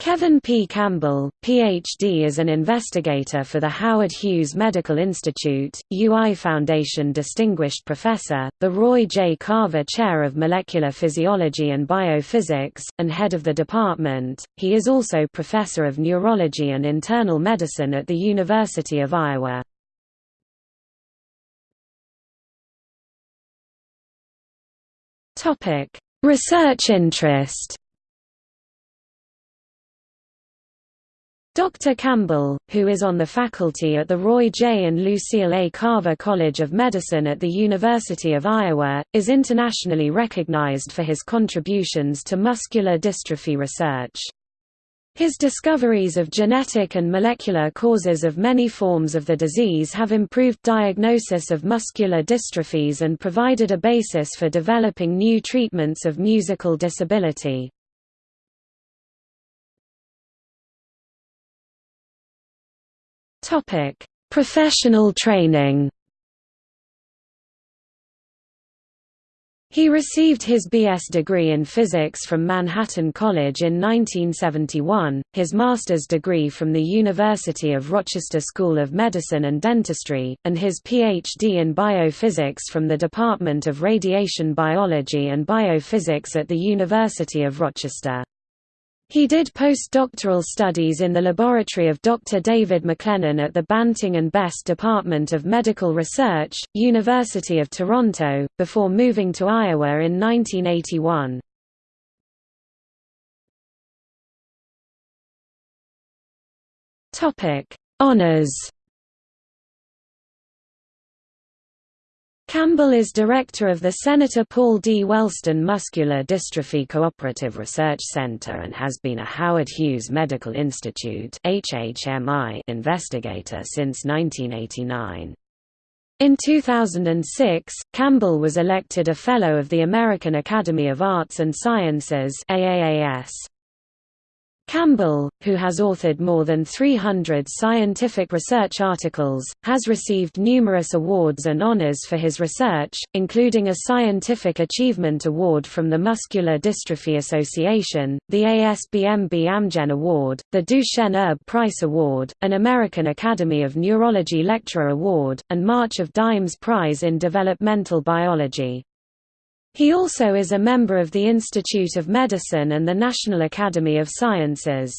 Kevin P. Campbell, Ph.D. is an investigator for the Howard Hughes Medical Institute, UI Foundation Distinguished Professor, the Roy J. Carver Chair of Molecular Physiology and Biophysics, and head of the department. He is also Professor of Neurology and Internal Medicine at the University of Iowa. Research interest Dr. Campbell, who is on the faculty at the Roy J. and Lucille A. Carver College of Medicine at the University of Iowa, is internationally recognized for his contributions to muscular dystrophy research. His discoveries of genetic and molecular causes of many forms of the disease have improved diagnosis of muscular dystrophies and provided a basis for developing new treatments of musical disability. Topic: Professional training. He received his B.S. degree in physics from Manhattan College in 1971, his master's degree from the University of Rochester School of Medicine and Dentistry, and his Ph.D. in biophysics from the Department of Radiation Biology and Biophysics at the University of Rochester. He did postdoctoral studies in the laboratory of Dr. David MacLennan at the Banting and Best Department of Medical Research, University of Toronto, before moving to Iowa in 1981. Honours Campbell is director of the Senator Paul D. Wellstone Muscular Dystrophy Cooperative Research Center and has been a Howard Hughes Medical Institute investigator since 1989. In 2006, Campbell was elected a Fellow of the American Academy of Arts and Sciences AAAS. Campbell, who has authored more than 300 scientific research articles, has received numerous awards and honors for his research, including a Scientific Achievement Award from the Muscular Dystrophy Association, the ASBMB Amgen Award, the Duchenne Erb Price Award, an American Academy of Neurology Lecturer Award, and March of Dimes Prize in Developmental Biology. He also is a member of the Institute of Medicine and the National Academy of Sciences.